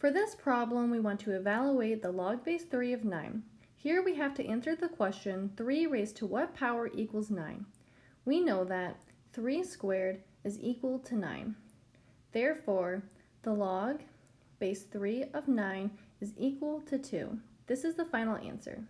For this problem, we want to evaluate the log base 3 of 9. Here we have to answer the question 3 raised to what power equals 9. We know that 3 squared is equal to 9. Therefore, the log base 3 of 9 is equal to 2. This is the final answer.